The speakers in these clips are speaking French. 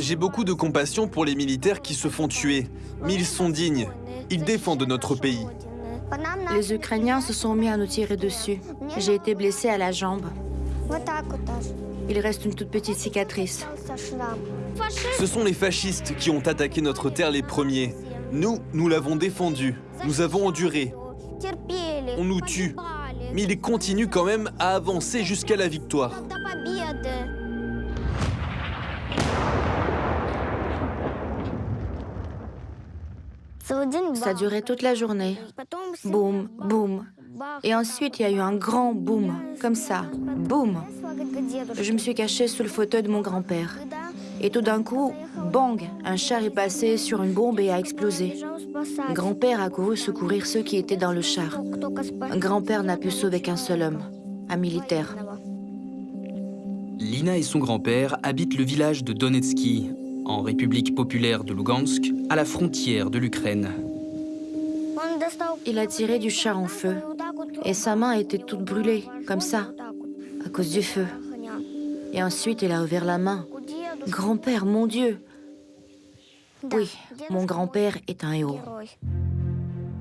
J'ai beaucoup de compassion pour les militaires qui se font tuer, mais ils sont dignes. Ils défendent notre pays. Les Ukrainiens se sont mis à nous tirer dessus. J'ai été blessée à la jambe. Il reste une toute petite cicatrice. Ce sont les fascistes qui ont attaqué notre terre les premiers. Nous, nous l'avons défendu. Nous avons enduré. On nous tue. Mais ils continuent quand même à avancer jusqu'à la victoire. Ça durait toute la journée. Boum, boum. Et ensuite, il y a eu un grand boum, comme ça. Boum. Je me suis cachée sous le fauteuil de mon grand-père. Et tout d'un coup, bang, un char est passé sur une bombe et a explosé. Grand-père a couru secourir ceux qui étaient dans le char. Grand-père n'a pu sauver qu'un seul homme, un militaire. Lina et son grand-père habitent le village de Donetsky, en République populaire de Lugansk, à la frontière de l'Ukraine. Il a tiré du char en feu et sa main était toute brûlée, comme ça, à cause du feu. Et ensuite, il a ouvert la main. Grand-père, mon Dieu Oui, mon grand-père est un héros.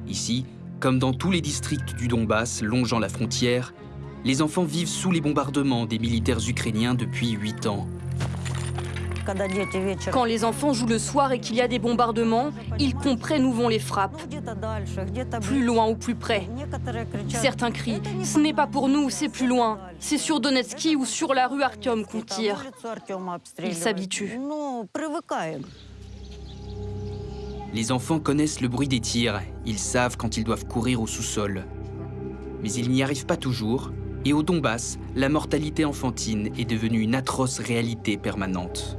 Ici, comme dans tous les districts du Donbass longeant la frontière, les enfants vivent sous les bombardements des militaires ukrainiens depuis 8 ans. Quand les enfants jouent le soir et qu'il y a des bombardements, ils comprennent où vont les frappes. Plus loin ou plus près. Certains crient « Ce n'est pas pour nous, c'est plus loin. C'est sur Donetsky ou sur la rue Artyom qu'on tire. » Ils s'habituent. Les enfants connaissent le bruit des tirs. Ils savent quand ils doivent courir au sous-sol. Mais ils n'y arrivent pas toujours. Et au Donbass, la mortalité enfantine est devenue une atroce réalité permanente.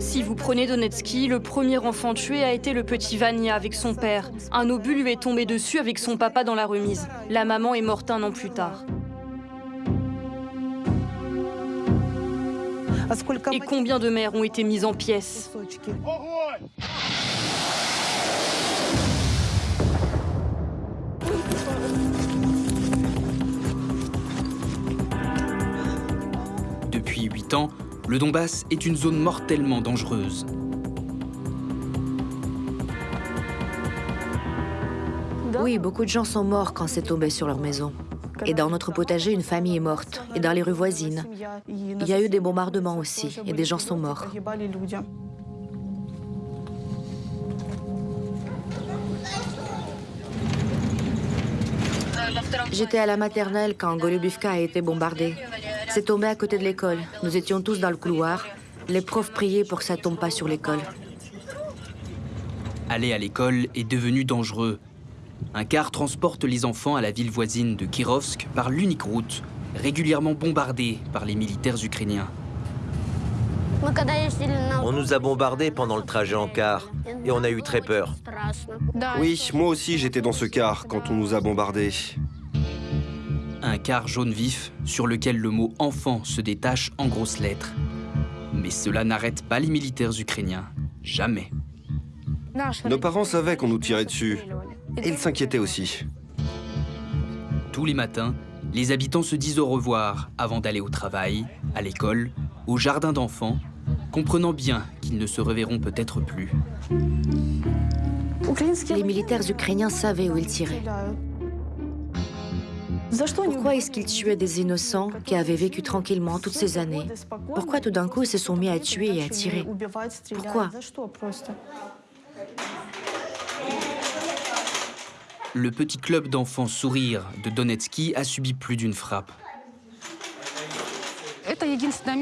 Si vous prenez Donetsky, le premier enfant tué a été le petit Vania avec son père. Un obus lui est tombé dessus avec son papa dans la remise. La maman est morte un an plus tard. Et combien de mères ont été mises en pièces? Depuis 8 ans, le Donbass est une zone mortellement dangereuse. Oui, beaucoup de gens sont morts quand c'est tombé sur leur maison. Et dans notre potager, une famille est morte. Et dans les rues voisines. Il y a eu des bombardements aussi, et des gens sont morts. J'étais à la maternelle quand Golubivka a été bombardée. C'est tombé à côté de l'école. Nous étions tous dans le couloir. Les profs priaient pour que ça tombe pas sur l'école. Aller à l'école est devenu dangereux. Un car transporte les enfants à la ville voisine de Kirovsk par l'unique route, régulièrement bombardée par les militaires ukrainiens. On nous a bombardés pendant le trajet en car et on a eu très peur. Oui, moi aussi j'étais dans ce car quand on nous a bombardés. Un car jaune vif sur lequel le mot enfant se détache en grosses lettres. Mais cela n'arrête pas les militaires ukrainiens. Jamais. Nos parents savaient qu'on nous tirait dessus. Et ils s'inquiétaient aussi. Tous les matins, les habitants se disent au revoir avant d'aller au travail, à l'école, au jardin d'enfants, comprenant bien qu'ils ne se reverront peut-être plus. Les militaires ukrainiens savaient où ils tiraient. Pourquoi est-ce qu'ils tuaient des innocents qui avaient vécu tranquillement toutes ces années Pourquoi tout d'un coup ils se sont mis à tuer et à tirer Pourquoi Le petit club d'enfants sourire de Donetsky a subi plus d'une frappe.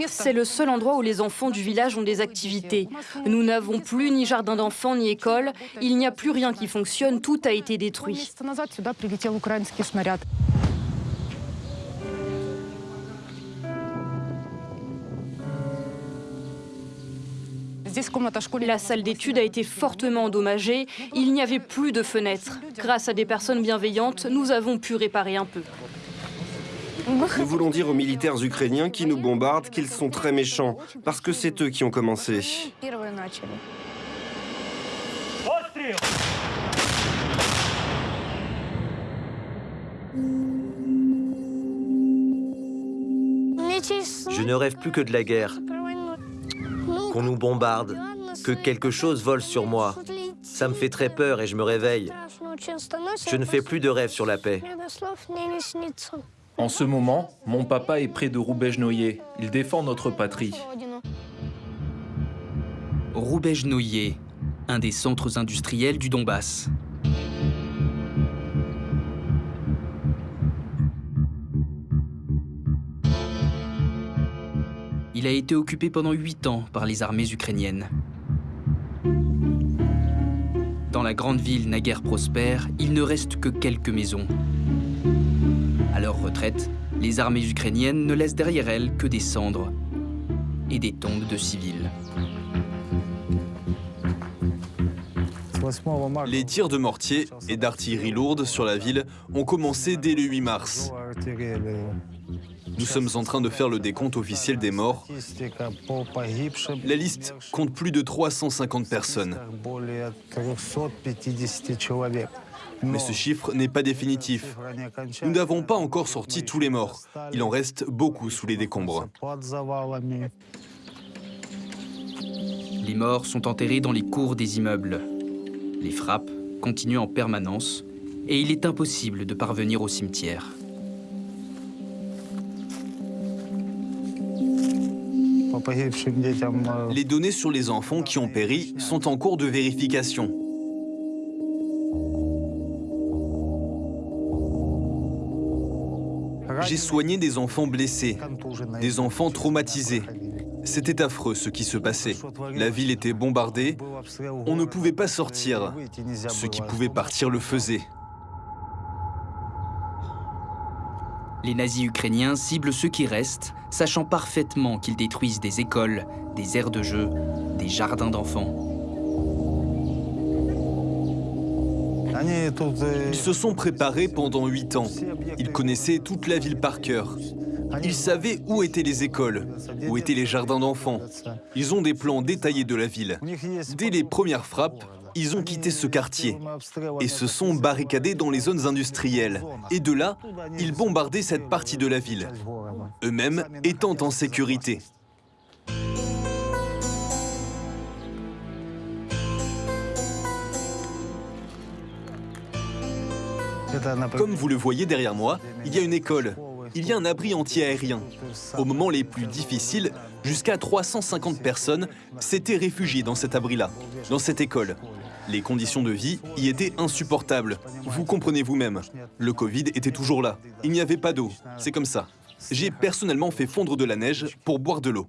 C'est le seul endroit où les enfants du village ont des activités. Nous n'avons plus ni jardin d'enfants ni école. Il n'y a plus rien qui fonctionne, tout a été détruit. La salle d'études a été fortement endommagée. Il n'y avait plus de fenêtres. Grâce à des personnes bienveillantes, nous avons pu réparer un peu. Nous voulons dire aux militaires ukrainiens qui nous bombardent qu'ils sont très méchants, parce que c'est eux qui ont commencé. Je ne rêve plus que de la guerre, qu'on nous bombarde, que quelque chose vole sur moi. Ça me fait très peur et je me réveille. Je ne fais plus de rêves sur la paix. En ce moment, mon papa est près de Roubaix-Noyer. Il défend notre patrie. Roubaix-Noyer, un des centres industriels du Donbass. Il a été occupé pendant huit ans par les armées ukrainiennes. Dans la grande ville naguère prospère, il ne reste que quelques maisons. À leur retraite, les armées ukrainiennes ne laissent derrière elles que des cendres et des tombes de civils. Les tirs de mortier et d'artillerie lourde sur la ville ont commencé dès le 8 mars. Nous sommes en train de faire le décompte officiel des morts. La liste compte plus de 350 personnes. Mais ce chiffre n'est pas définitif. Nous n'avons pas encore sorti tous les morts. Il en reste beaucoup sous les décombres. Les morts sont enterrés dans les cours des immeubles. Les frappes continuent en permanence et il est impossible de parvenir au cimetière. Les données sur les enfants qui ont péri sont en cours de vérification. J'ai soigné des enfants blessés, des enfants traumatisés. C'était affreux ce qui se passait. La ville était bombardée, on ne pouvait pas sortir. Ceux qui pouvaient partir le faisaient. Les nazis ukrainiens ciblent ceux qui restent, sachant parfaitement qu'ils détruisent des écoles, des aires de jeu, des jardins d'enfants. Ils se sont préparés pendant huit ans. Ils connaissaient toute la ville par cœur. Ils savaient où étaient les écoles, où étaient les jardins d'enfants. Ils ont des plans détaillés de la ville. Dès les premières frappes, ils ont quitté ce quartier et se sont barricadés dans les zones industrielles. Et de là, ils bombardaient cette partie de la ville, eux-mêmes étant en sécurité. Comme vous le voyez derrière moi, il y a une école. Il y a un abri anti-aérien. Au moment les plus difficiles, jusqu'à 350 personnes s'étaient réfugiées dans cet abri-là, dans cette école. Les conditions de vie y étaient insupportables. Vous comprenez vous-même. Le Covid était toujours là. Il n'y avait pas d'eau. C'est comme ça. J'ai personnellement fait fondre de la neige pour boire de l'eau.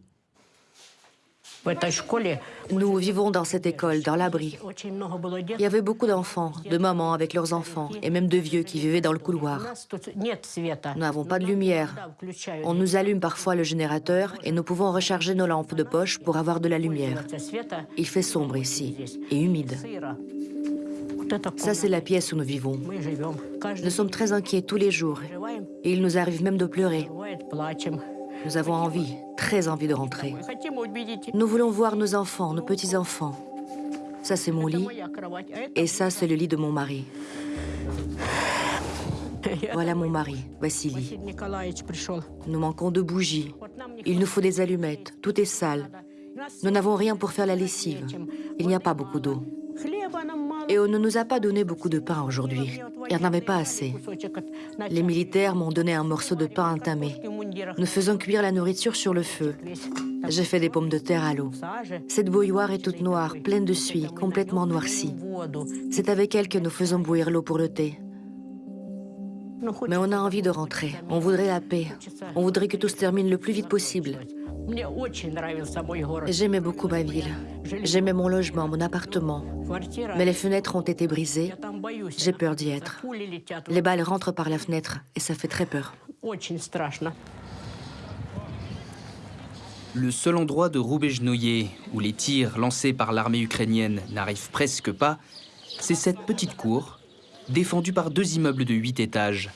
Nous vivons dans cette école, dans l'abri. Il y avait beaucoup d'enfants, de mamans avec leurs enfants, et même de vieux qui vivaient dans le couloir. Nous n'avons pas de lumière. On nous allume parfois le générateur et nous pouvons recharger nos lampes de poche pour avoir de la lumière. Il fait sombre ici et humide. Ça, c'est la pièce où nous vivons. Nous sommes très inquiets tous les jours et il nous arrive même de pleurer. Nous avons envie, très envie de rentrer. Nous voulons voir nos enfants, nos petits-enfants. Ça, c'est mon lit. Et ça, c'est le lit de mon mari. Voilà mon mari, Vassili. Nous manquons de bougies. Il nous faut des allumettes. Tout est sale. Nous n'avons rien pour faire la lessive. Il n'y a pas beaucoup d'eau. Et on ne nous a pas donné beaucoup de pain aujourd'hui. Il n'y en avait pas assez. Les militaires m'ont donné un morceau de pain entamé. Nous faisons cuire la nourriture sur le feu. J'ai fait des pommes de terre à l'eau. Cette bouilloire est toute noire, pleine de suie, complètement noircie. C'est avec elle que nous faisons bouillir l'eau pour le thé. Mais on a envie de rentrer. On voudrait la paix. On voudrait que tout se termine le plus vite possible. J'aimais beaucoup ma ville. J'aimais mon logement, mon appartement. Mais les fenêtres ont été brisées. J'ai peur d'y être. Les balles rentrent par la fenêtre et ça fait très peur. Le seul endroit de Roubejnoye où les tirs lancés par l'armée ukrainienne n'arrivent presque pas, c'est cette petite cour, défendue par deux immeubles de 8 étages.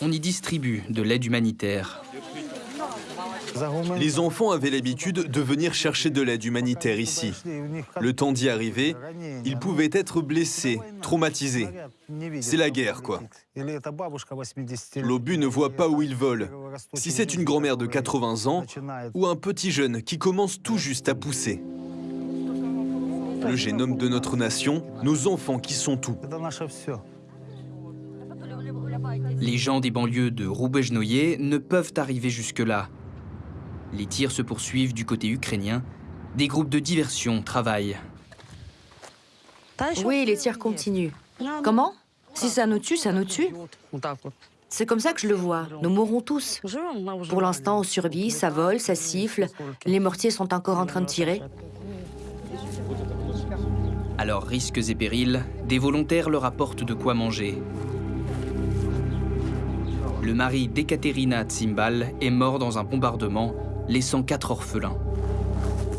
On y distribue de l'aide humanitaire. Les enfants avaient l'habitude de venir chercher de l'aide humanitaire ici. Le temps d'y arriver, ils pouvaient être blessés, traumatisés. C'est la guerre, quoi. L'obus ne voit pas où il vole. Si c'est une grand-mère de 80 ans ou un petit jeune qui commence tout juste à pousser. Le génome de notre nation, nos enfants qui sont tout. Les gens des banlieues de Roubejnoye ne peuvent arriver jusque-là. Les tirs se poursuivent du côté ukrainien. Des groupes de diversion travaillent. Oui, les tirs continuent. Comment? Si ça nous tue, ça nous tue. C'est comme ça que je le vois. Nous mourrons tous. Pour l'instant, on survit, ça vole, ça siffle. Les mortiers sont encore en train de tirer. Alors, risques et périls, des volontaires leur apportent de quoi manger. Le mari d'Ekaterina Tsimbal est mort dans un bombardement laissant quatre orphelins.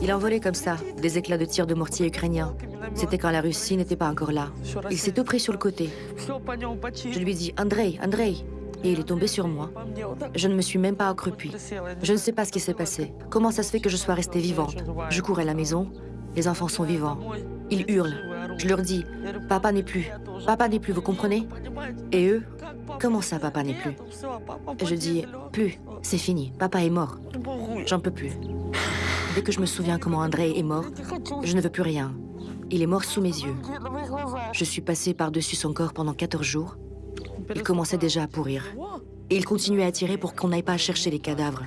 Il envolait comme ça, des éclats de tir de mortier ukrainiens. C'était quand la Russie n'était pas encore là. Il s'est tout pris sur le côté. Je lui ai dit Andrei, Andrei. Et il est tombé sur moi. Je ne me suis même pas accroupie. Je ne sais pas ce qui s'est passé. Comment ça se fait que je sois restée vivante? Je cours à la maison. Les enfants sont vivants. Ils hurlent. Je leur dis Papa n'est plus. Papa n'est plus, vous comprenez? Et eux Comment ça, papa n'est plus? Je dis Plus. C'est fini. Papa est mort. J'en peux plus. Dès que je me souviens comment André est mort, je ne veux plus rien. Il est mort sous mes yeux. Je suis passée par-dessus son corps pendant 14 jours. Il commençait déjà à pourrir. Et il continuait à tirer pour qu'on n'aille pas chercher les cadavres.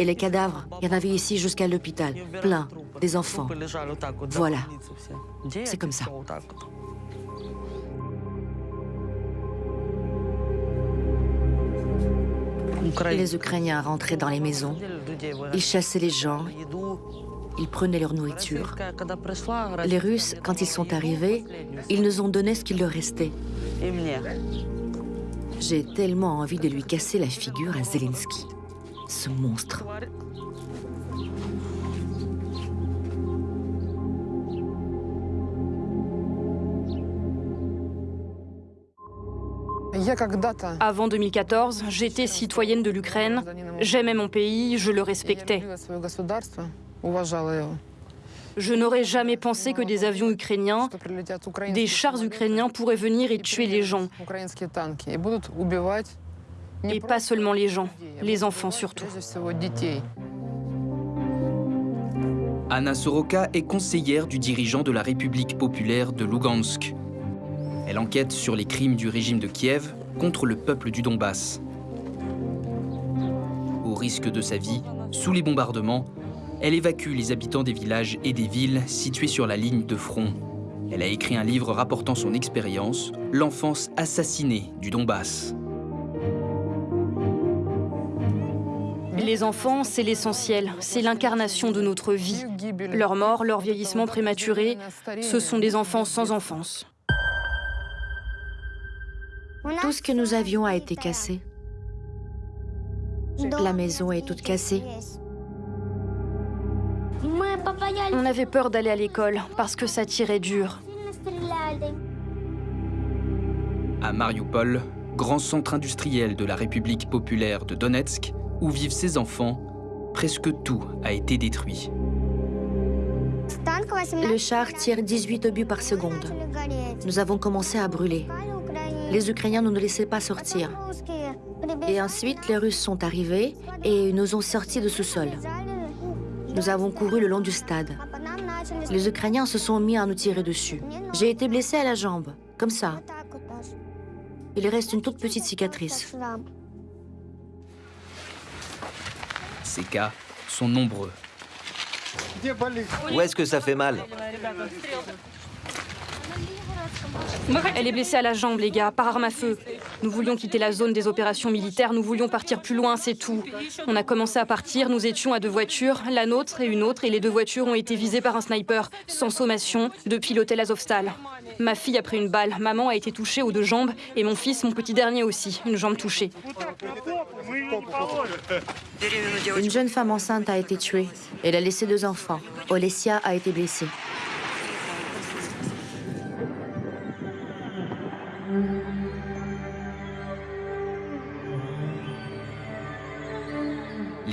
Et les cadavres, il y en avait ici jusqu'à l'hôpital. Plein. Des enfants. Voilà. C'est comme ça. Les Ukrainiens rentraient dans les maisons, ils chassaient les gens, ils prenaient leur nourriture. Les Russes, quand ils sont arrivés, ils nous ont donné ce qu'il leur restait. J'ai tellement envie de lui casser la figure à Zelensky, ce monstre. Avant 2014, j'étais citoyenne de l'Ukraine. J'aimais mon pays, je le respectais. Je n'aurais jamais pensé que des avions ukrainiens, des chars ukrainiens pourraient venir et tuer les gens. Et pas seulement les gens, les enfants surtout. Anna Soroka est conseillère du dirigeant de la République populaire de Lugansk. Elle enquête sur les crimes du régime de Kiev contre le peuple du Donbass. Au risque de sa vie, sous les bombardements, elle évacue les habitants des villages et des villes situés sur la ligne de front. Elle a écrit un livre rapportant son expérience, L'enfance assassinée du Donbass. Les enfants, c'est l'essentiel, c'est l'incarnation de notre vie. Leur mort, leur vieillissement prématuré, ce sont des enfants sans enfance. Tout ce que nous avions a été cassé. La maison est toute cassée. On avait peur d'aller à l'école parce que ça tirait dur. À Mariupol, grand centre industriel de la République populaire de Donetsk, où vivent ses enfants, presque tout a été détruit. Le char tire 18 obus par seconde. Nous avons commencé à brûler. Les Ukrainiens ne nous laissaient pas sortir. Et ensuite, les Russes sont arrivés et nous ont sortis de sous-sol. Nous avons couru le long du stade. Les Ukrainiens se sont mis à nous tirer dessus. J'ai été blessée à la jambe, comme ça. Il reste une toute petite cicatrice. Ces cas sont nombreux. Où est-ce que ça fait mal? Elle est blessée à la jambe, les gars, par arme à feu. Nous voulions quitter la zone des opérations militaires, nous voulions partir plus loin, c'est tout. On a commencé à partir, nous étions à deux voitures, la nôtre et une autre, et les deux voitures ont été visées par un sniper, sans sommation, depuis l'hôtel Azovstal. Ma fille a pris une balle, maman a été touchée aux deux jambes, et mon fils, mon petit dernier aussi, une jambe touchée. Une jeune femme enceinte a été tuée. Elle a laissé deux enfants. Olesia a été blessée.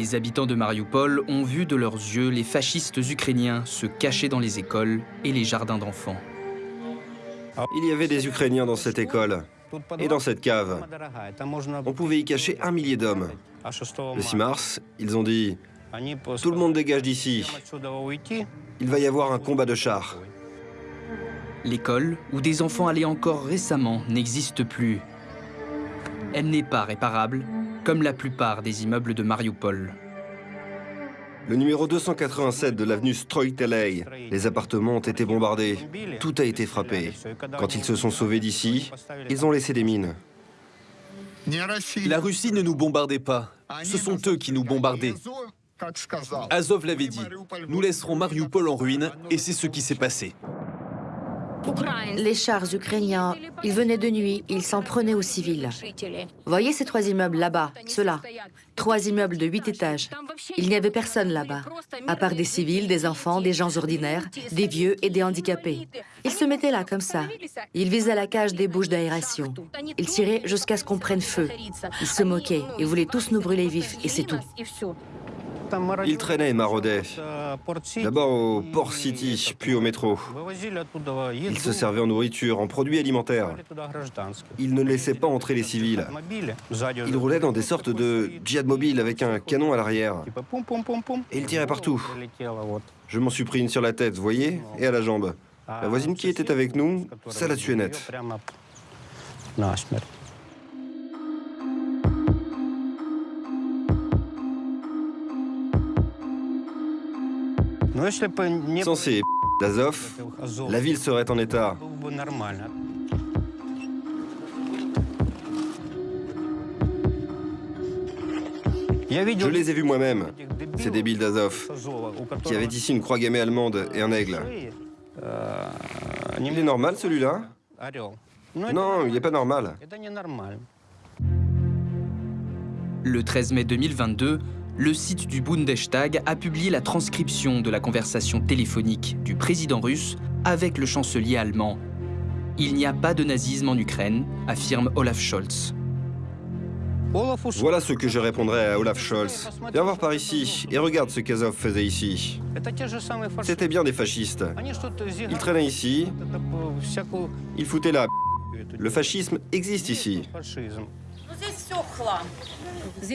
Les habitants de Mariupol ont vu de leurs yeux les fascistes ukrainiens se cacher dans les écoles et les jardins d'enfants. Il y avait des Ukrainiens dans cette école et dans cette cave. On pouvait y cacher un millier d'hommes. Le 6 mars, ils ont dit « Tout le monde dégage d'ici. Il va y avoir un combat de chars. » L'école, où des enfants allaient encore récemment, n'existe plus. Elle n'est pas réparable, comme la plupart des immeubles de Mariupol. Le numéro 287 de l'avenue Stroitelei, les appartements ont été bombardés. Tout a été frappé. Quand ils se sont sauvés d'ici, ils ont laissé des mines. La Russie ne nous bombardait pas. Ce sont eux qui nous bombardaient. Azov l'avait dit. Nous laisserons Mariupol en ruine, et c'est ce qui s'est passé. Les chars ukrainiens, ils venaient de nuit, ils s'en prenaient aux civils. Voyez ces trois immeubles là-bas, ceux-là. Trois immeubles de huit étages. Il n'y avait personne là-bas, à part des civils, des enfants, des gens ordinaires, des vieux et des handicapés. Ils se mettaient là comme ça. Ils visaient la cage des bouches d'aération. Ils tiraient jusqu'à ce qu'on prenne feu. Ils se moquaient, ils voulaient tous nous brûler vifs, et c'est tout. Ils traînaient et maraudaient. D'abord au Port City, puis au métro. Ils se servaient en nourriture, en produits alimentaires. Ils ne laissaient pas entrer les civils. Ils roulaient dans des sortes de jet mobiles avec un canon à l'arrière. Et ils tiraient partout. Je m'en suis pris une sur la tête, vous voyez, et à la jambe. La voisine qui était avec nous, ça l'a tué net. Sans ces d'Azov, la ville serait en état. Je les ai vus moi-même, ces débiles d'Azov, qui avaient ici une croix gammée allemande et un aigle. Il est normal celui-là? Non, il n'est pas normal. Le 13 mai 2022, le site du Bundestag a publié la transcription de la conversation téléphonique du président russe avec le chancelier allemand. Il n'y a pas de nazisme en Ukraine, affirme Olaf Scholz. Voilà ce que je répondrais à Olaf Scholz. Viens voir par ici et regarde ce qu'Azov faisait ici. C'était bien des fascistes. Ils traînaient ici, ils foutaient la Le fascisme existe ici.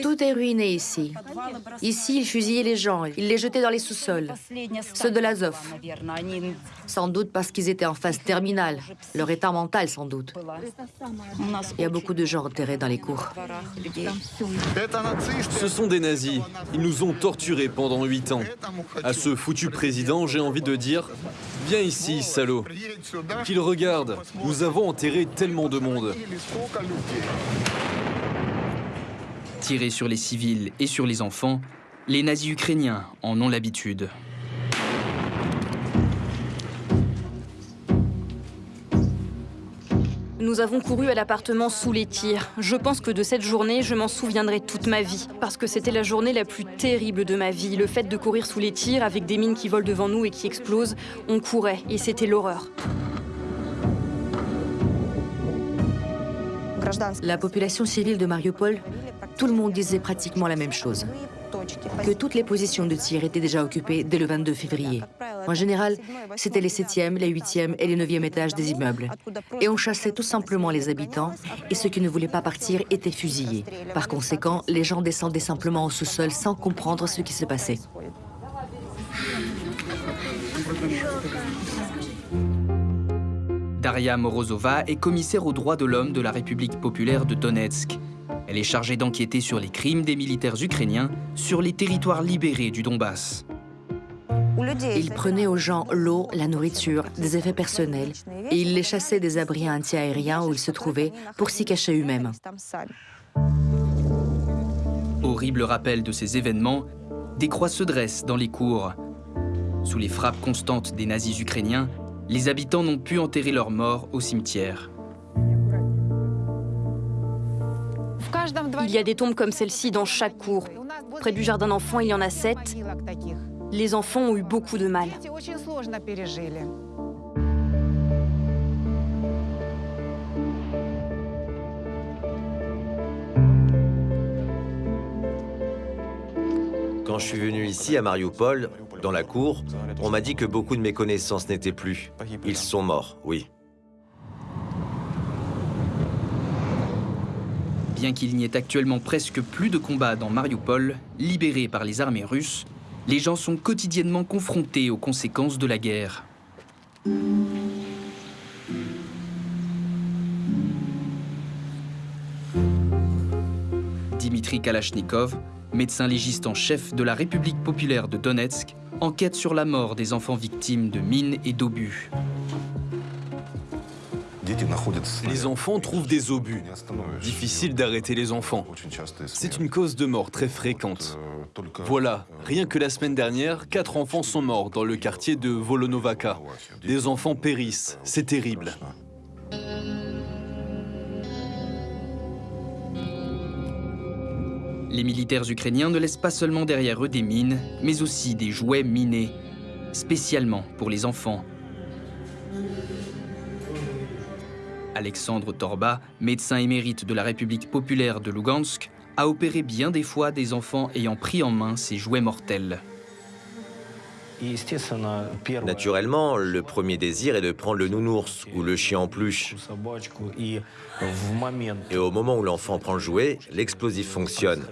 Tout est ruiné ici. Ici, ils fusillaient les gens, ils les jetaient dans les sous-sols. Ceux de l'Azov. Sans doute parce qu'ils étaient en phase terminale. Leur état mental, sans doute. Il y a beaucoup de gens enterrés dans les cours. Ce sont des nazis. Ils nous ont torturés pendant huit ans. À ce foutu président, j'ai envie de dire Viens ici, salaud. Qu'il regarde. Nous avons enterré tellement de monde. Tirer sur les civils et sur les enfants, les nazis ukrainiens en ont l'habitude. Nous avons couru à l'appartement sous les tirs. Je pense que de cette journée, je m'en souviendrai toute ma vie. Parce que c'était la journée la plus terrible de ma vie. Le fait de courir sous les tirs avec des mines qui volent devant nous et qui explosent, on courait et c'était l'horreur. La population civile de Mariupol, tout le monde disait pratiquement la même chose. Que toutes les positions de tir étaient déjà occupées dès le 22 février. En général, c'était les 7e, les 8e et les 9e étages des immeubles. Et on chassait tout simplement les habitants, et ceux qui ne voulaient pas partir étaient fusillés. Par conséquent, les gens descendaient simplement au sous-sol sans comprendre ce qui se passait. Daria Morozova est commissaire aux droits de l'homme de la République populaire de Donetsk. Elle est chargée d'enquêter sur les crimes des militaires ukrainiens sur les territoires libérés du Donbass. Il prenait aux gens l'eau, la nourriture, des effets personnels, et il les chassait des abris anti-aériens où ils se trouvaient pour s'y cacher eux-mêmes. Horrible rappel de ces événements, des croix se dressent dans les cours. Sous les frappes constantes des nazis ukrainiens, les habitants n'ont pu enterrer leurs morts au cimetière. Il y a des tombes comme celle-ci dans chaque cour. Près du jardin d'enfants, il y en a sept. Les enfants ont eu beaucoup de mal. Quand je suis venu ici à Mariupol, dans la cour, on m'a dit que beaucoup de mes connaissances n'étaient plus. Ils sont morts, oui. Bien qu'il n'y ait actuellement presque plus de combats dans Mariupol, libéré par les armées russes, les gens sont quotidiennement confrontés aux conséquences de la guerre. Dimitri Kalachnikov, médecin légiste en chef de la République populaire de Donetsk, enquête sur la mort des enfants victimes de mines et d'obus. Les enfants trouvent des obus. Difficile d'arrêter les enfants. C'est une cause de mort très fréquente. Voilà, rien que la semaine dernière, quatre enfants sont morts dans le quartier de Volonovaka. Des enfants périssent, c'est terrible. Les militaires ukrainiens ne laissent pas seulement derrière eux des mines, mais aussi des jouets minés, spécialement pour les enfants. Alexandre Torba, médecin émérite de la République populaire de Lugansk, a opéré bien des fois des enfants ayant pris en main ces jouets mortels. Naturellement, le premier désir est de prendre le nounours ou le chien en pluche. Et au moment où l'enfant prend le jouet, l'explosif fonctionne.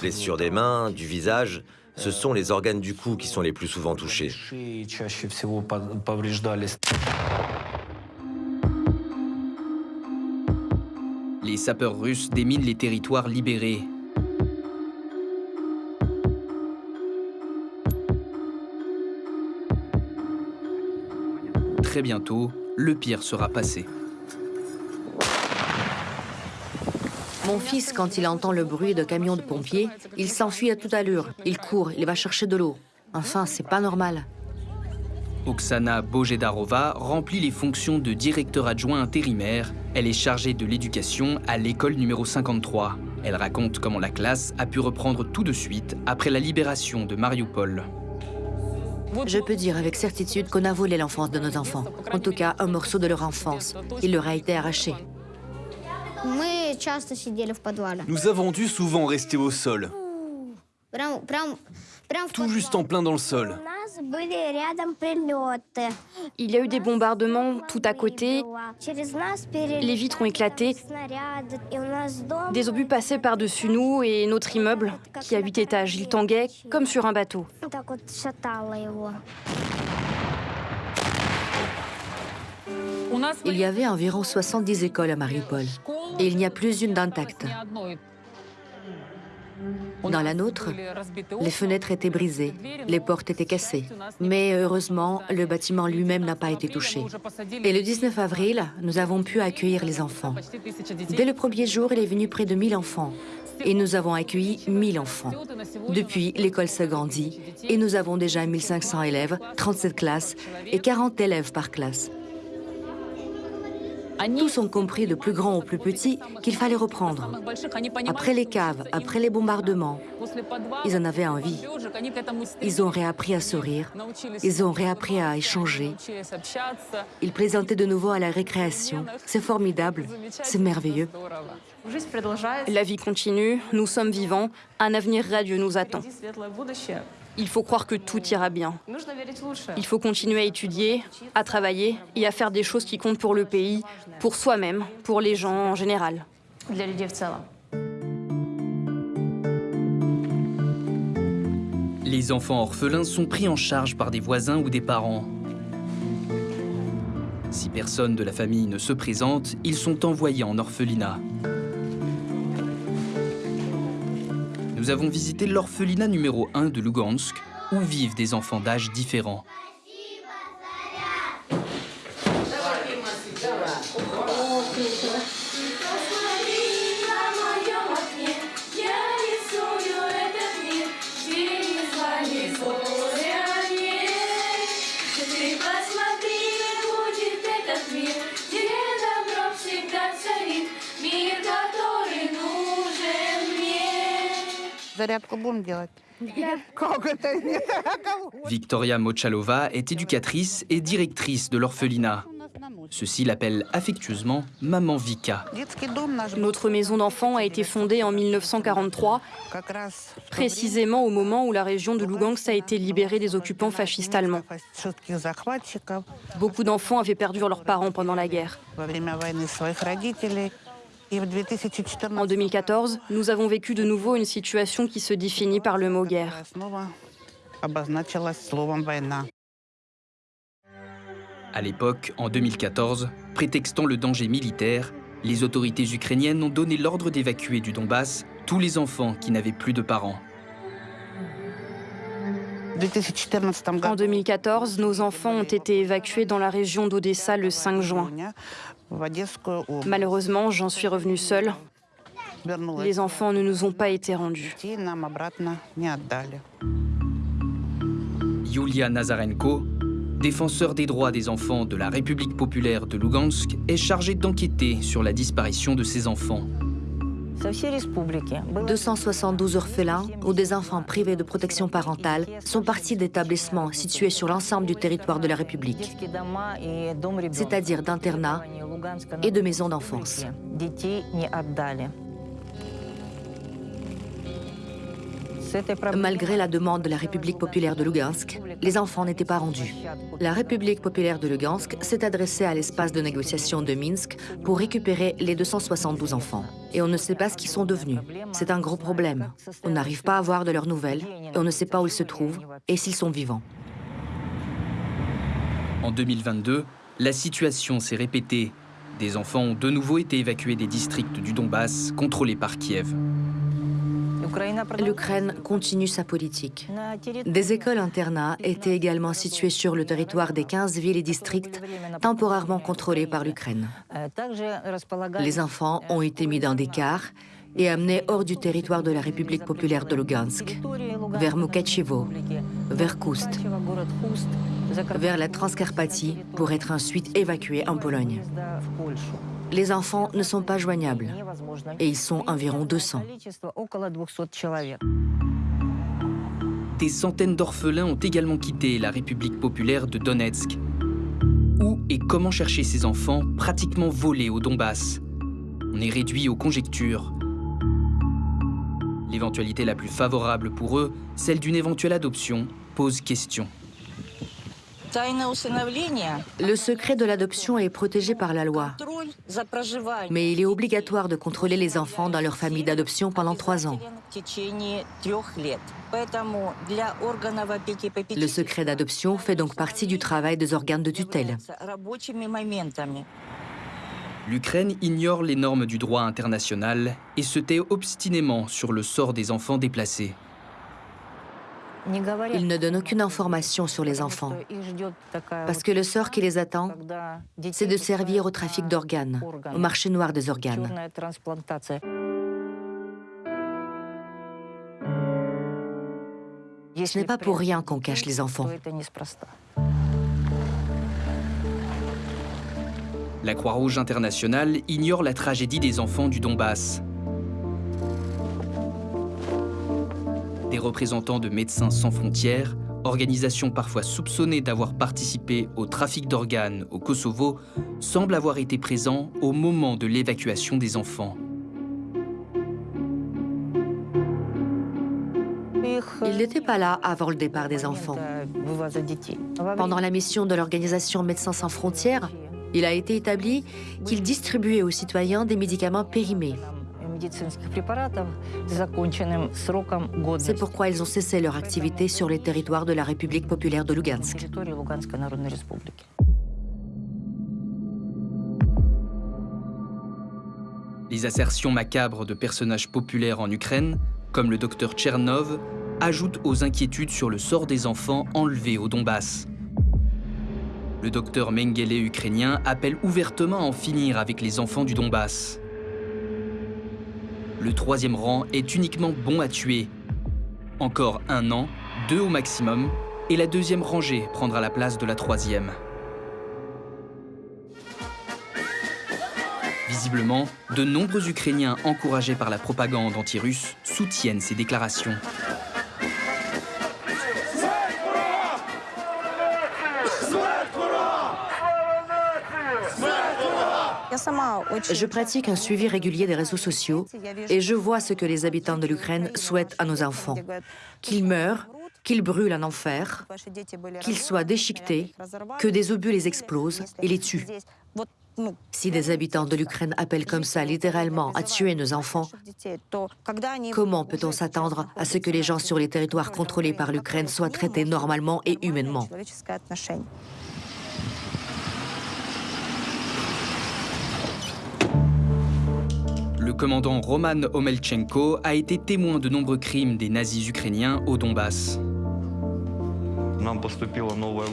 Blessures des mains, du visage, ce sont les organes du cou qui sont les plus souvent touchés. Les sapeurs russes déminent les territoires libérés. Très bientôt, le pire sera passé. Mon fils, quand il entend le bruit de camions de pompiers, il s'enfuit à toute allure. Il court, il va chercher de l'eau. Enfin, c'est pas normal. Oksana Bojedarova remplit les fonctions de directeur adjoint intérimaire. Elle est chargée de l'éducation à l'école numéro 53. Elle raconte comment la classe a pu reprendre tout de suite après la libération de Mariupol. Je peux dire avec certitude qu'on a volé l'enfance de nos enfants. En tout cas, un morceau de leur enfance. Il leur a été arraché. Nous avons dû souvent rester au sol, tout juste en plein dans le sol. Il y a eu des bombardements tout à côté. Les vitres ont éclaté. Des obus passaient par-dessus nous et notre immeuble, qui a huit étages. Il tanguait comme sur un bateau. Il y avait environ 70 écoles à Mariupol et il n'y a plus une d'intacte. Dans la nôtre, les fenêtres étaient brisées, les portes étaient cassées. Mais heureusement, le bâtiment lui-même n'a pas été touché. Et le 19 avril, nous avons pu accueillir les enfants. Dès le premier jour, il est venu près de 1000 enfants. Et nous avons accueilli 1000 enfants. Depuis, l'école s'agrandit et nous avons déjà 1500 élèves, 37 classes et 40 élèves par classe. Tous ont compris, de plus grand au plus petit, qu'il fallait reprendre. Après les caves, après les bombardements, ils en avaient envie. Ils ont réappris à sourire, ils ont réappris à échanger. Ils plaisantaient de nouveau à la récréation. C'est formidable, c'est merveilleux. La vie continue, nous sommes vivants, un avenir radieux nous attend. Il faut croire que tout ira bien. Il faut continuer à étudier, à travailler et à faire des choses qui comptent pour le pays, pour soi-même, pour les gens en général. Les enfants orphelins sont pris en charge par des voisins ou des parents. Si personne de la famille ne se présente, ils sont envoyés en orphelinat. Nous avons visité l'orphelinat numéro 1 de Lugansk, où vivent des enfants d'âge différents. Victoria Mochalova est éducatrice et directrice de l'orphelinat. Ceux-ci l'appellent affectueusement Maman Vika. Notre maison d'enfants a été fondée en 1943, précisément au moment où la région de Lugansk a été libérée des occupants fascistes allemands. Beaucoup d'enfants avaient perdu leurs parents pendant la guerre. En 2014, nous avons vécu de nouveau une situation qui se définit par le mot guerre. À l'époque, en 2014, prétextant le danger militaire, les autorités ukrainiennes ont donné l'ordre d'évacuer du Donbass tous les enfants qui n'avaient plus de parents. En 2014, nos enfants ont été évacués dans la région d'Odessa le 5 juin. Malheureusement, j'en suis revenue seule. Les enfants ne nous ont pas été rendus. Yulia Nazarenko, défenseur des droits des enfants de la République populaire de Lugansk, est chargée d'enquêter sur la disparition de ses enfants. 272 orphelins ou des enfants privés de protection parentale sont partis d'établissements situés sur l'ensemble du territoire de la République, c'est-à-dire d'internats et de maisons d'enfance. Malgré la demande de la République populaire de Lugansk, les enfants n'étaient pas rendus. La République populaire de Lugansk s'est adressée à l'espace de négociation de Minsk pour récupérer les 272 enfants. Et on ne sait pas ce qu'ils sont devenus. C'est un gros problème. On n'arrive pas à avoir de leurs nouvelles, et on ne sait pas où ils se trouvent et s'ils sont vivants. En 2022, la situation s'est répétée. Des enfants ont de nouveau été évacués des districts du Donbass contrôlés par Kiev. L'Ukraine continue sa politique. Des écoles-internats étaient également situées sur le territoire des 15 villes et districts temporairement contrôlés par l'Ukraine. Les enfants ont été mis dans des cars et amenés hors du territoire de la République populaire de Lugansk, vers Mukachevo, vers Koust, vers la Transcarpathie pour être ensuite évacués en Pologne. Les enfants ne sont pas joignables et ils sont environ 200. Des centaines d'orphelins ont également quitté la République populaire de Donetsk. Où et comment chercher ces enfants pratiquement volés au Donbass? On est réduit aux conjectures. L'éventualité la plus favorable pour eux, celle d'une éventuelle adoption, pose question. Le secret de l'adoption est protégé par la loi. Mais il est obligatoire de contrôler les enfants dans leur famille d'adoption pendant trois ans. Le secret d'adoption fait donc partie du travail des organes de tutelle. L'Ukraine ignore les normes du droit international et se tait obstinément sur le sort des enfants déplacés. Ils ne donnent aucune information sur les enfants, parce que le sort qui les attend, c'est de servir au trafic d'organes, au marché noir des organes. Ce n'est pas pour rien qu'on cache les enfants. La Croix-Rouge internationale ignore la tragédie des enfants du Donbass. Des représentants de Médecins sans frontières, organisation parfois soupçonnée d'avoir participé au trafic d'organes au Kosovo, semblent avoir été présents au moment de l'évacuation des enfants. Ils n'étaient pas là avant le départ des enfants. Pendant la mission de l'organisation Médecins sans frontières, il a été établi qu'ils distribuaient aux citoyens des médicaments périmés. C'est pourquoi ils ont cessé leur activité sur les territoires de la République populaire de Lugansk. Les assertions macabres de personnages populaires en Ukraine comme le docteur Tchernov, ajoutent aux inquiétudes sur le sort des enfants enlevés au Donbass. Le docteur Mengele ukrainien appelle ouvertement à en finir avec les enfants du Donbass. Le troisième rang est uniquement bon à tuer. Encore un an, deux au maximum, et la deuxième rangée prendra la place de la troisième. Visiblement, de nombreux Ukrainiens encouragés par la propagande anti-russe soutiennent ces déclarations. Je pratique un suivi régulier des réseaux sociaux et je vois ce que les habitants de l'Ukraine souhaitent à nos enfants. Qu'ils meurent, qu'ils brûlent en enfer, qu'ils soient déchiquetés, que des obus les explosent et les tuent. Si des habitants de l'Ukraine appellent comme ça littéralement à tuer nos enfants, comment peut-on s'attendre à ce que les gens sur les territoires contrôlés par l'Ukraine soient traités normalement et humainement? Le commandant Roman Omelchenko a été témoin de nombreux crimes des nazis ukrainiens au Donbass.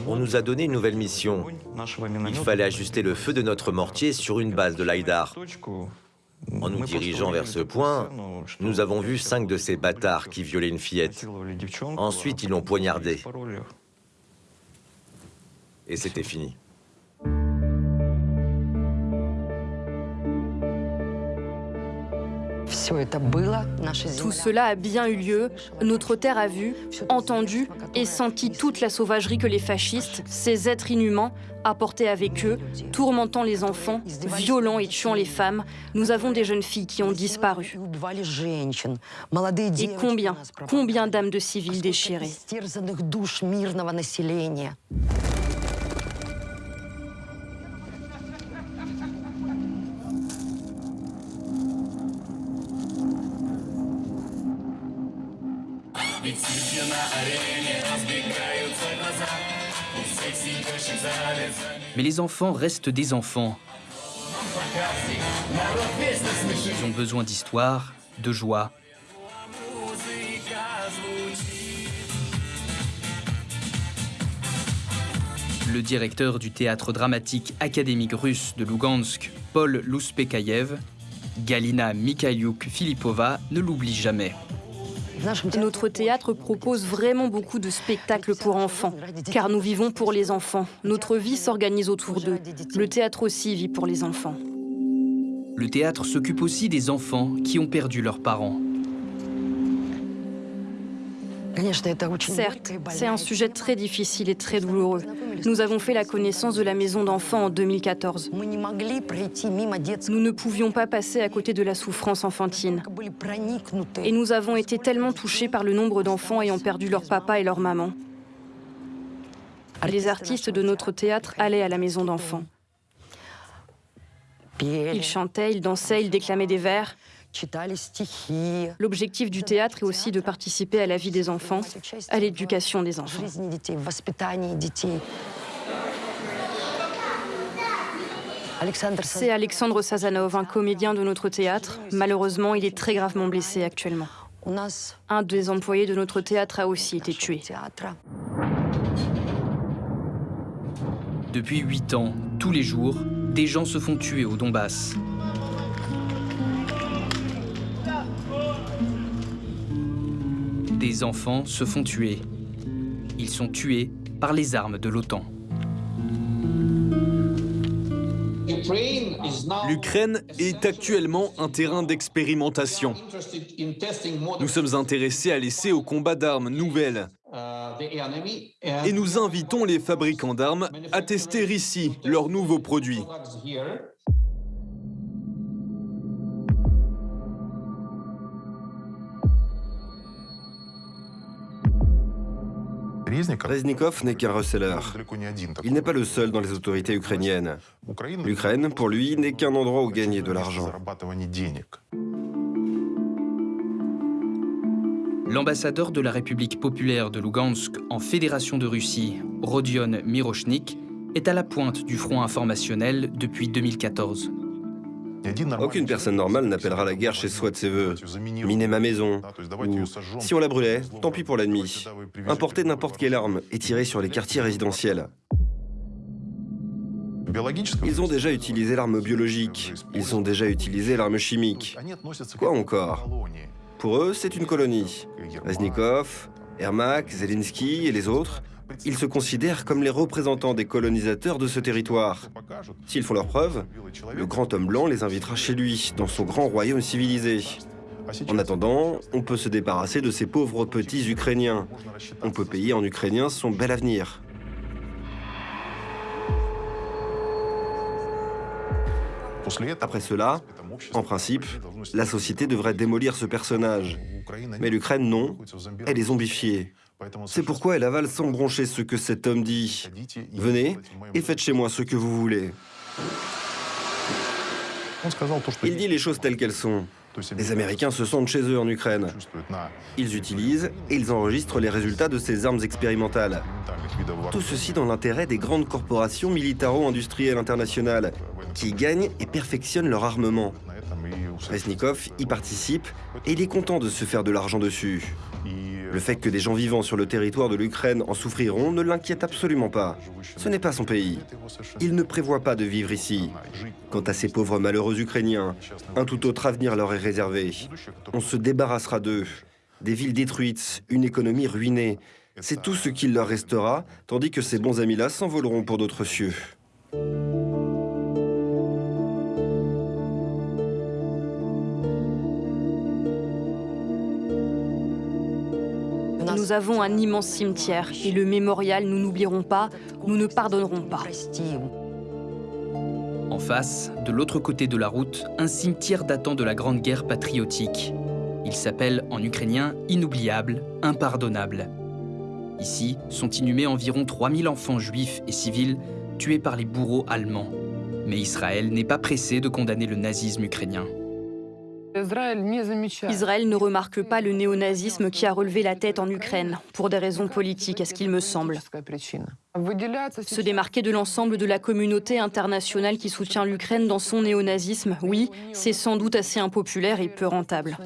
On nous a donné une nouvelle mission. Il fallait ajuster le feu de notre mortier sur une base de l'Aïdar. En nous dirigeant vers ce point, nous avons vu cinq de ces bâtards qui violaient une fillette. Ensuite, ils l'ont poignardé. Et c'était fini. Tout cela a bien eu lieu. Notre terre a vu, entendu et senti toute la sauvagerie que les fascistes, ces êtres inhumains, apportaient avec eux, tourmentant les enfants, violant et tuant les femmes. Nous avons des jeunes filles qui ont disparu. Et combien, combien d'âmes de civils déchirées Mais les enfants restent des enfants. Ils ont besoin d'histoire, de joie. Le directeur du théâtre dramatique académique russe de Lugansk, Paul Luspekayev, Galina Mikhailiuk-Filipova, ne l'oublie jamais. Notre théâtre propose vraiment beaucoup de spectacles pour enfants, car nous vivons pour les enfants. Notre vie s'organise autour d'eux. Le théâtre aussi vit pour les enfants. Le théâtre s'occupe aussi des enfants qui ont perdu leurs parents. Certes, c'est un sujet très difficile et très douloureux. Nous avons fait la connaissance de la maison d'enfants en 2014. Nous ne pouvions pas passer à côté de la souffrance enfantine. Et nous avons été tellement touchés par le nombre d'enfants ayant perdu leur papa et leur maman. Les artistes de notre théâtre allaient à la maison d'enfants. Ils chantaient, ils dansaient, ils déclamaient des vers. L'objectif du théâtre est aussi de participer à la vie des enfants, à l'éducation des enfants. C'est Alexandre Sazanov, un comédien de notre théâtre. Malheureusement, il est très gravement blessé actuellement. Un des employés de notre théâtre a aussi été tué. Depuis huit ans, tous les jours, des gens se font tuer au Donbass. Enfants se font tuer. Ils sont tués par les armes de l'OTAN. L'Ukraine est actuellement un terrain d'expérimentation. Nous sommes intéressés à laisser au combat d'armes nouvelles. Et nous invitons les fabricants d'armes à tester ici leurs nouveaux produits. Reznikov n'est qu'un receleur. Il n'est pas le seul dans les autorités ukrainiennes. L'Ukraine, pour lui, n'est qu'un endroit où gagner de l'argent. L'ambassadeur de la République populaire de Lugansk en Fédération de Russie, Rodion Mirochnik, est à la pointe du front informationnel depuis 2014. Aucune personne normale n'appellera la guerre chez soi de ses voeux. Miner ma maison. Ou, si on la brûlait, tant pis pour l'ennemi. Importer n'importe quelle arme et tirer sur les quartiers résidentiels. Ils ont déjà utilisé l'arme biologique. Ils ont déjà utilisé l'arme chimique. Quoi encore Pour eux, c'est une colonie. Reznikov, Ermak, Zelensky et les autres, ils se considèrent comme les représentants des colonisateurs de ce territoire. S'ils font leurs preuves, le grand homme blanc les invitera chez lui, dans son grand royaume civilisé. En attendant, on peut se débarrasser de ces pauvres petits Ukrainiens. On peut payer en ukrainien son bel avenir. Après cela, en principe, la société devrait démolir ce personnage. Mais l'Ukraine, non, elle est zombifiée. C'est pourquoi elle avale sans broncher ce que cet homme dit. Venez et faites chez moi ce que vous voulez. Il dit les choses telles qu'elles sont. Les Américains se sentent chez eux en Ukraine. Ils utilisent et ils enregistrent les résultats de ces armes expérimentales. Tout ceci dans l'intérêt des grandes corporations militaro-industrielles internationales qui gagnent et perfectionnent leur armement. Resnikov y participe et il est content de se faire de l'argent dessus. Le fait que des gens vivant sur le territoire de l'Ukraine en souffriront ne l'inquiète absolument pas. Ce n'est pas son pays. Il ne prévoit pas de vivre ici. Quant à ces pauvres malheureux Ukrainiens, un tout autre avenir leur est réservé. On se débarrassera d'eux. Des villes détruites, une économie ruinée. C'est tout ce qu'il leur restera, tandis que ces bons amis-là s'envoleront pour d'autres cieux. Nous avons un immense cimetière et le mémorial, nous n'oublierons pas, nous ne pardonnerons pas. En face, de l'autre côté de la route, un cimetière datant de la Grande Guerre patriotique. Il s'appelle en ukrainien inoubliable, impardonnable. Ici sont inhumés environ 3000 enfants juifs et civils tués par les bourreaux allemands. Mais Israël n'est pas pressé de condamner le nazisme ukrainien. Israël ne remarque pas le néonazisme qui a relevé la tête en Ukraine, pour des raisons politiques, à ce qu'il me semble. Se démarquer de l'ensemble de la communauté internationale qui soutient l'Ukraine dans son néonazisme, oui, c'est sans doute assez impopulaire et peu rentable.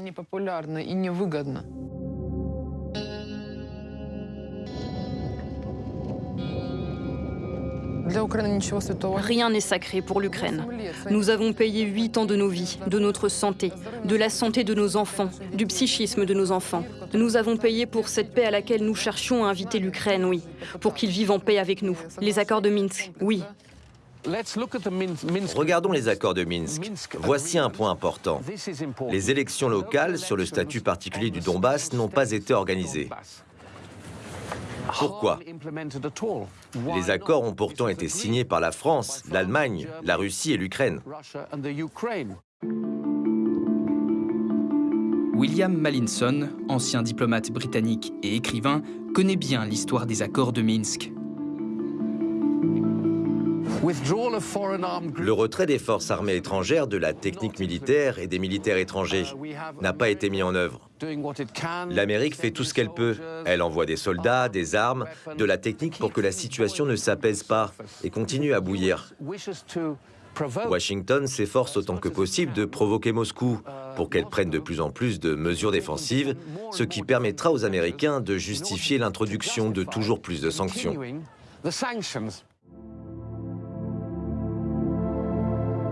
Rien n'est sacré pour l'Ukraine. Nous avons payé huit ans de nos vies, de notre santé, de la santé de nos enfants, du psychisme de nos enfants. Nous avons payé pour cette paix à laquelle nous cherchions à inviter l'Ukraine, oui, pour qu'ils vivent en paix avec nous. Les accords de Minsk, oui. Regardons les accords de Minsk. Voici un point important. Les élections locales sur le statut particulier du Donbass n'ont pas été organisées. Pourquoi Les accords ont pourtant été signés par la France, l'Allemagne, la Russie et l'Ukraine. William Mallinson, ancien diplomate britannique et écrivain, connaît bien l'histoire des accords de Minsk. Le retrait des forces armées étrangères, de la technique militaire et des militaires étrangers n'a pas été mis en œuvre. L'Amérique fait tout ce qu'elle peut. Elle envoie des soldats, des armes, de la technique pour que la situation ne s'apaise pas et continue à bouillir. Washington s'efforce autant que possible de provoquer Moscou pour qu'elle prenne de plus en plus de mesures défensives, ce qui permettra aux Américains de justifier l'introduction de toujours plus de sanctions.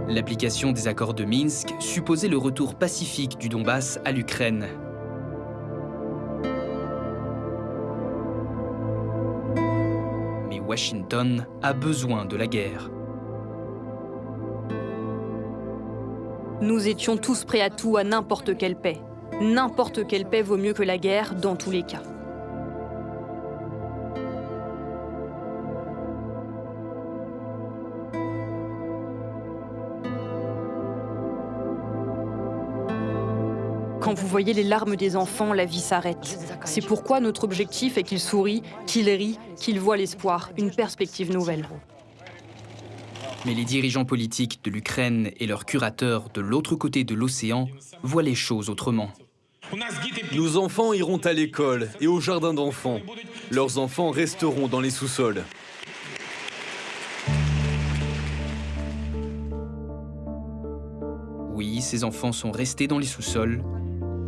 L'application des accords de Minsk supposait le retour pacifique du Donbass à l'Ukraine. Washington a besoin de la guerre. Nous étions tous prêts à tout, à n'importe quelle paix. N'importe quelle paix vaut mieux que la guerre, dans tous les cas. Quand vous voyez les larmes des enfants, la vie s'arrête. C'est pourquoi notre objectif est qu'ils sourient, qu'ils rient, qu'ils voient l'espoir, une perspective nouvelle. Mais les dirigeants politiques de l'Ukraine et leurs curateurs de l'autre côté de l'océan voient les choses autrement. Nos enfants iront à l'école et au jardin d'enfants. Leurs enfants resteront dans les sous-sols. ces enfants sont restés dans les sous-sols,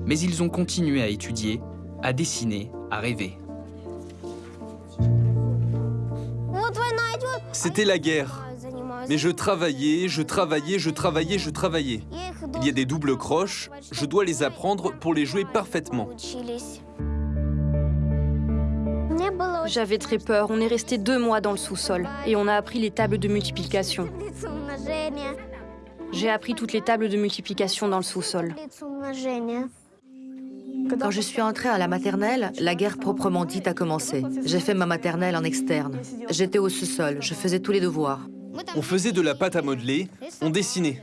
mais ils ont continué à étudier, à dessiner, à rêver. C'était la guerre. Mais je travaillais, je travaillais, je travaillais, je travaillais. Il y a des doubles croches, je dois les apprendre pour les jouer parfaitement. J'avais très peur, on est resté deux mois dans le sous-sol et on a appris les tables de multiplication. J'ai appris toutes les tables de multiplication dans le sous-sol. Quand je suis entrée à la maternelle, la guerre proprement dite a commencé. J'ai fait ma maternelle en externe. J'étais au sous-sol, je faisais tous les devoirs. On faisait de la pâte à modeler, on dessinait.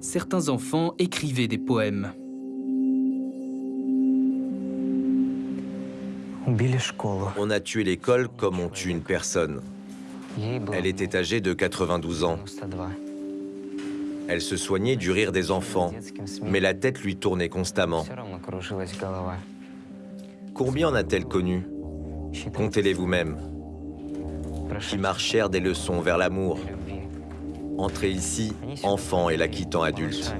Certains enfants écrivaient des poèmes. On a tué l'école comme on tue une personne. Elle était âgée de 92 ans. Elle se soignait du rire des enfants, mais la tête lui tournait constamment. Combien en a-t-elle connu? Comptez-les vous-même. Qui marchèrent des leçons vers l'amour. Entrez ici, enfant, et la quittant adulte.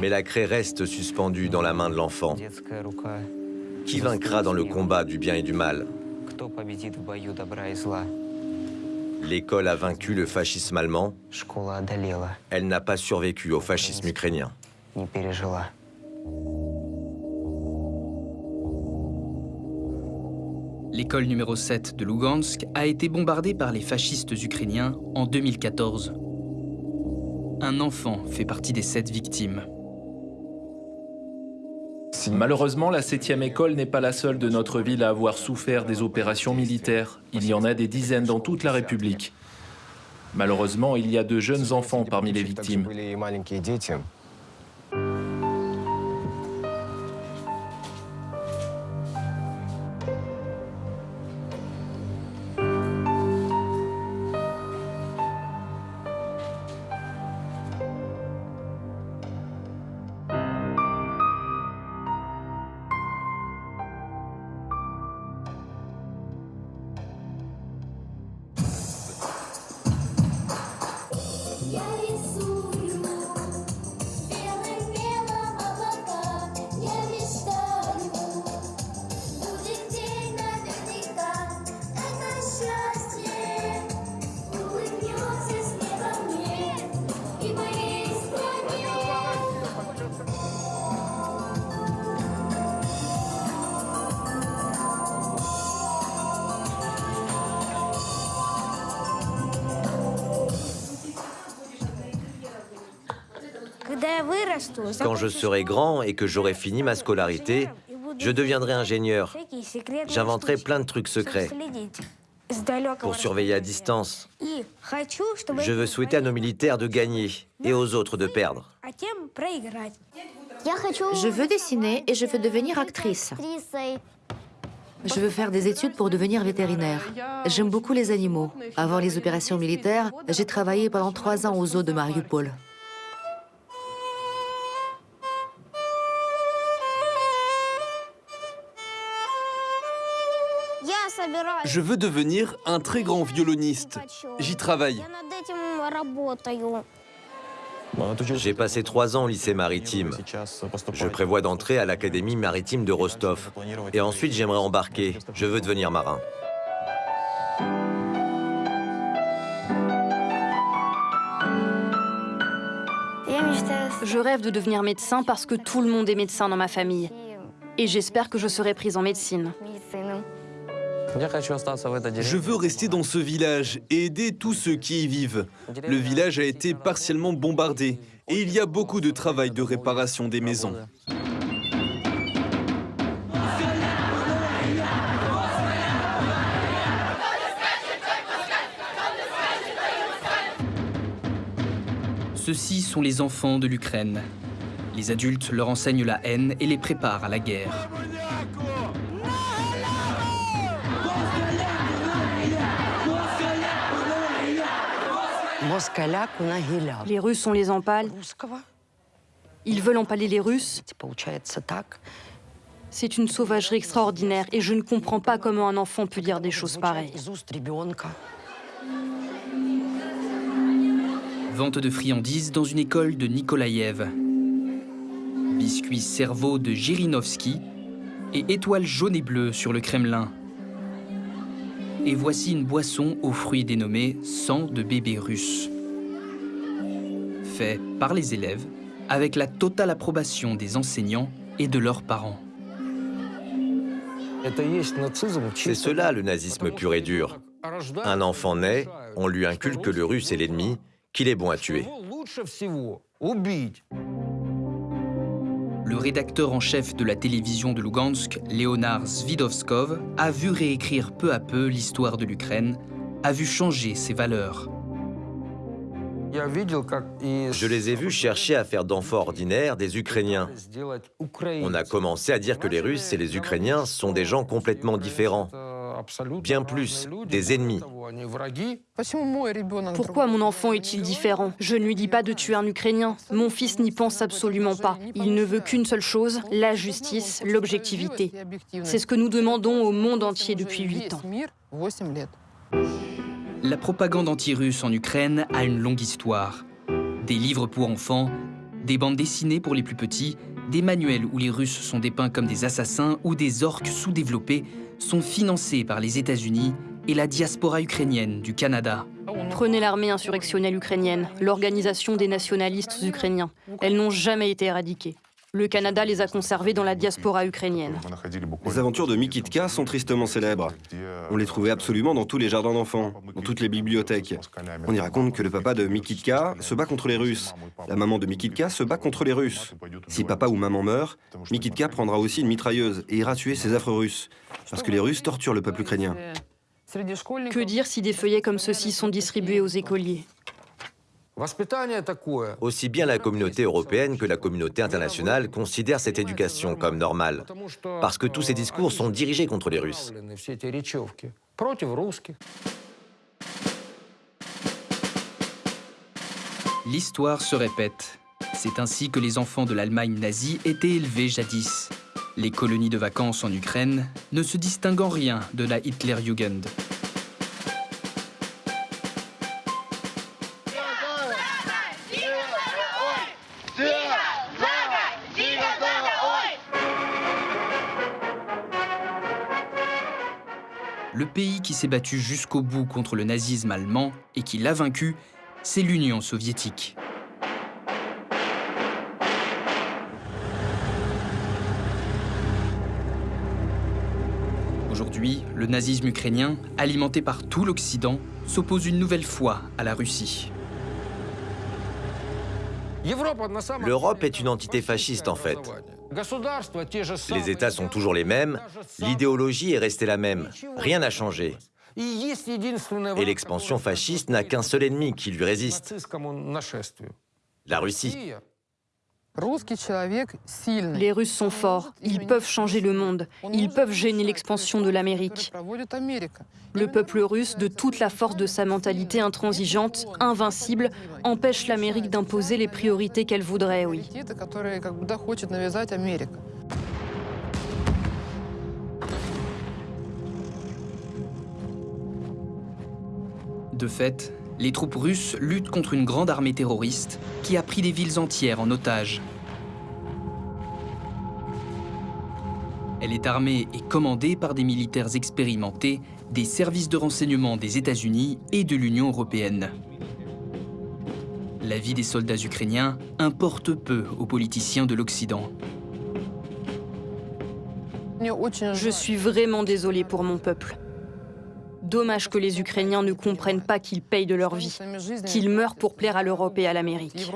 Mais la craie reste suspendue dans la main de l'enfant. Qui vaincra dans le combat du bien et du mal? L'école a vaincu le fascisme allemand. Elle n'a pas survécu au fascisme ukrainien. L'école numéro 7 de Lugansk a été bombardée par les fascistes ukrainiens en 2014. Un enfant fait partie des sept victimes. Malheureusement, la 7e école n'est pas la seule de notre ville à avoir souffert des opérations militaires. Il y en a des dizaines dans toute la République. Malheureusement, il y a de jeunes enfants parmi les victimes. Quand je serai grand et que j'aurai fini ma scolarité, je deviendrai ingénieur. J'inventerai plein de trucs secrets pour surveiller à distance. Je veux souhaiter à nos militaires de gagner et aux autres de perdre. Je veux dessiner et je veux devenir actrice. Je veux faire des études pour devenir vétérinaire. J'aime beaucoup les animaux. Avant les opérations militaires, j'ai travaillé pendant trois ans aux zoo de Mariupol. Je veux devenir un très grand violoniste. J'y travaille. J'ai passé trois ans au lycée maritime. Je prévois d'entrer à l'académie maritime de Rostov. Et ensuite, j'aimerais embarquer. Je veux devenir marin. Je rêve de devenir médecin parce que tout le monde est médecin dans ma famille. Et j'espère que je serai prise en médecine. Je veux rester dans ce village et aider tous ceux qui y vivent. Le village a été partiellement bombardé et il y a beaucoup de travail de réparation des maisons. Ceux-ci sont les enfants de l'Ukraine. Les adultes leur enseignent la haine et les préparent à la guerre. Les Russes, on les empale. Ils veulent empaler les Russes. C'est une sauvagerie extraordinaire et je ne comprends pas comment un enfant peut dire des choses pareilles. Vente de friandises dans une école de Nikolaïev. Biscuits cerveau de Jirinovski et étoiles jaunes et bleues sur le Kremlin. Et voici une boisson aux fruits dénommée sang de bébé russe. Fait par les élèves avec la totale approbation des enseignants et de leurs parents. C'est cela le nazisme pur et dur. Un enfant naît, on lui inculque que le russe est l'ennemi, qu'il est bon à tuer. Le rédacteur en chef de la télévision de Lugansk, Leonard Svidovskov, a vu réécrire peu à peu l'histoire de l'Ukraine, a vu changer ses valeurs. Je les ai vus chercher à faire d'enfants ordinaires des Ukrainiens. On a commencé à dire que les Russes et les Ukrainiens sont des gens complètement différents. Bien plus, des ennemis. Pourquoi mon enfant est-il différent? Je ne lui dis pas de tuer un Ukrainien. Mon fils n'y pense absolument pas. Il ne veut qu'une seule chose, la justice, l'objectivité. C'est ce que nous demandons au monde entier depuis huit ans. La propagande anti-russe en Ukraine a une longue histoire. Des livres pour enfants, des bandes dessinées pour les plus petits, des manuels où les Russes sont dépeints comme des assassins ou des orques sous-développés sont financés par les États-Unis et la diaspora ukrainienne du Canada. Prenez l'armée insurrectionnelle ukrainienne, l'organisation des nationalistes ukrainiens. Elles n'ont jamais été éradiquées. Le Canada les a conservés dans la diaspora ukrainienne. Les aventures de Mikitka sont tristement célèbres. On les trouvait absolument dans tous les jardins d'enfants, dans toutes les bibliothèques. On y raconte que le papa de Mikitka se bat contre les Russes. La maman de Mikitka se bat contre les Russes. Si papa ou maman meurt, Mikitka prendra aussi une mitrailleuse et ira tuer ces affreux Russes. Parce que les Russes torturent le peuple ukrainien. Que dire si des feuillets comme ceux-ci sont distribués aux écoliers? Aussi bien la communauté européenne que la communauté internationale considèrent cette éducation comme normale, parce que tous ces discours sont dirigés contre les Russes. L'histoire se répète. C'est ainsi que les enfants de l'Allemagne nazie étaient élevés jadis. Les colonies de vacances en Ukraine ne se distinguent en rien de la Hitlerjugend. Pays qui s'est battu jusqu'au bout contre le nazisme allemand et qui l'a vaincu, c'est l'Union soviétique. Aujourd'hui, le nazisme ukrainien, alimenté par tout l'Occident, s'oppose une nouvelle fois à la Russie. L'Europe est une entité fasciste en fait. Les États sont toujours les mêmes, l'idéologie est restée la même, rien n'a changé. Et l'expansion fasciste n'a qu'un seul ennemi qui lui résiste, la Russie. Les Russes sont forts, ils peuvent changer le monde, ils peuvent gêner l'expansion de l'Amérique. Le peuple russe, de toute la force de sa mentalité intransigeante, invincible, empêche l'Amérique d'imposer les priorités qu'elle voudrait, oui. De fait, les troupes russes luttent contre une grande armée terroriste qui a pris des villes entières en otage. Elle est armée et commandée par des militaires expérimentés des services de renseignement des États-Unis et de l'Union européenne. La vie des soldats ukrainiens importe peu aux politiciens de l'Occident. Je suis vraiment désolée pour mon peuple. Dommage que les Ukrainiens ne comprennent pas qu'ils payent de leur vie, qu'ils meurent pour plaire à l'Europe et à l'Amérique.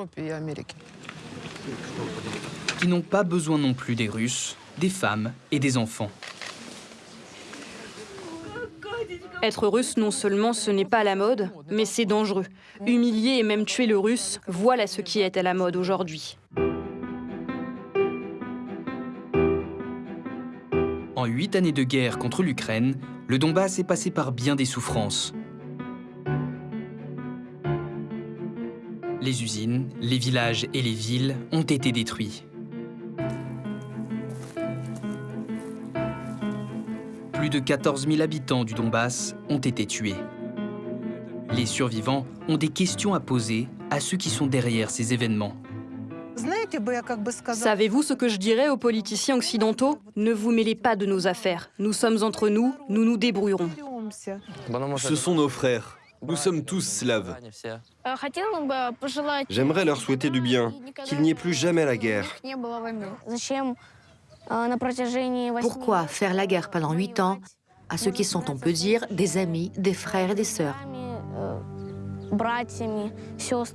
Qui n'ont pas besoin non plus des Russes, des femmes et des enfants. Être russe, non seulement ce n'est pas la mode, mais c'est dangereux. Humilier et même tuer le russe, voilà ce qui est à la mode aujourd'hui. Huit années de guerre contre l'Ukraine, le Donbass est passé par bien des souffrances. Les usines, les villages et les villes ont été détruits. Plus de 14 000 habitants du Donbass ont été tués. Les survivants ont des questions à poser à ceux qui sont derrière ces événements. Savez-vous ce que je dirais aux politiciens occidentaux? Ne vous mêlez pas de nos affaires. Nous sommes entre nous, nous nous débrouillerons. Ce sont nos frères. Nous sommes tous slaves. J'aimerais leur souhaiter du bien, qu'il n'y ait plus jamais la guerre. Pourquoi faire la guerre pendant huit ans? À ceux qui sont, on peut dire, des amis, des frères et des sœurs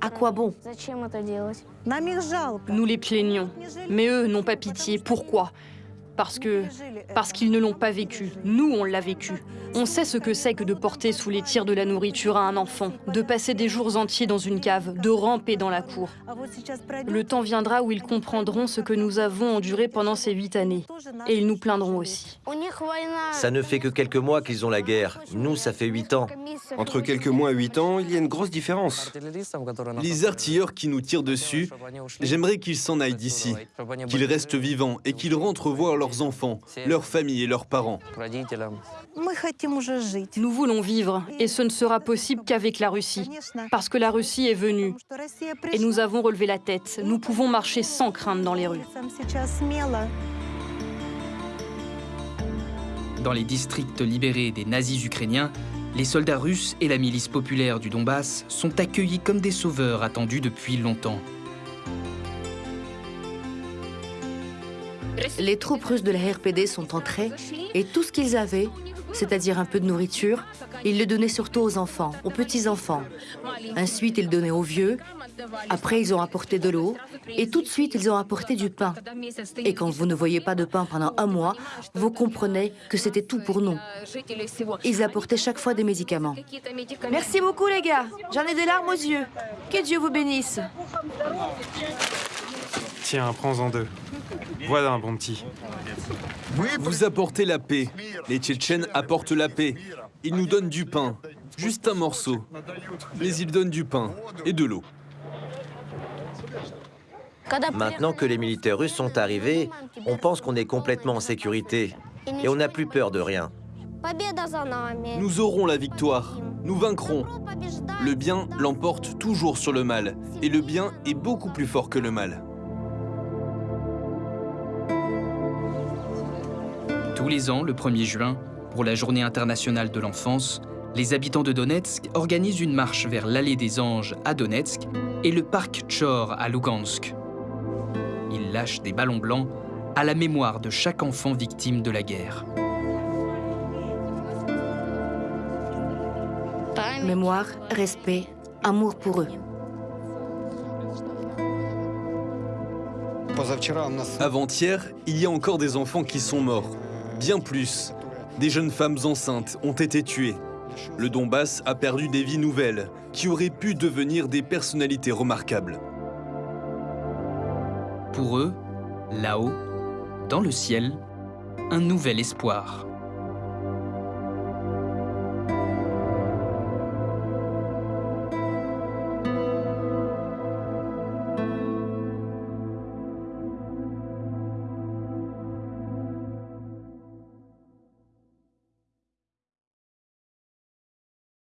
À quoi bon Nous les plaignons. Mais eux n'ont pas pitié. Pourquoi? Parce que parce qu'ils ne l'ont pas vécu. Nous, on l'a vécu. On sait ce que c'est que de porter sous les tirs de la nourriture à un enfant, de passer des jours entiers dans une cave, de ramper dans la cour. Le temps viendra où ils comprendront ce que nous avons enduré pendant ces huit années. Et ils nous plaindront aussi. Ça ne fait que quelques mois qu'ils ont la guerre. Nous, ça fait huit ans. Entre quelques mois et huit ans, il y a une grosse différence. Les artilleurs qui nous tirent dessus, j'aimerais qu'ils s'en aillent d'ici, qu'ils restent vivants et qu'ils rentrent voir leurs enfants, leurs familles et leurs parents. Nous voulons vivre, et ce ne sera possible qu'avec la Russie, parce que la Russie est venue, et nous avons relevé la tête. Nous pouvons marcher sans crainte dans les rues. Dans les districts libérés des nazis ukrainiens, les soldats russes et la milice populaire du Donbass sont accueillis comme des sauveurs attendus depuis longtemps. Les troupes russes de la RPD sont entrées et tout ce qu'ils avaient, c'est-à-dire un peu de nourriture, ils le donnaient surtout aux enfants, aux petits-enfants. Ensuite, ils donnaient aux vieux. Après, ils ont apporté de l'eau. Et tout de suite, ils ont apporté du pain. Et quand vous ne voyez pas de pain pendant un mois, vous comprenez que c'était tout pour nous. Ils apportaient chaque fois des médicaments. Merci beaucoup, les gars. J'en ai des larmes aux yeux. Que Dieu vous bénisse. Tiens, prends-en deux. Voilà un bon petit. Vous apportez la paix. Les Tchétchènes apportent la paix. Ils nous donnent du pain. Juste un morceau. Mais ils donnent du pain et de l'eau. Maintenant que les militaires russes sont arrivés, on pense qu'on est complètement en sécurité. Et on n'a plus peur de rien. Nous aurons la victoire. Nous vaincrons. Le bien l'emporte toujours sur le mal. Et le bien est beaucoup plus fort que le mal. Les ans, le 1er juin, pour la Journée internationale de l'enfance, les habitants de Donetsk organisent une marche vers l'Allée des Anges à Donetsk et le parc Tchor à Lugansk. Ils lâchent des ballons blancs à la mémoire de chaque enfant victime de la guerre. Mémoire, respect, amour pour eux. Avant-hier, il y a encore des enfants qui sont morts. Bien plus. Des jeunes femmes enceintes ont été tuées. Le Donbass a perdu des vies nouvelles qui auraient pu devenir des personnalités remarquables. Pour eux, là-haut, dans le ciel, un nouvel espoir.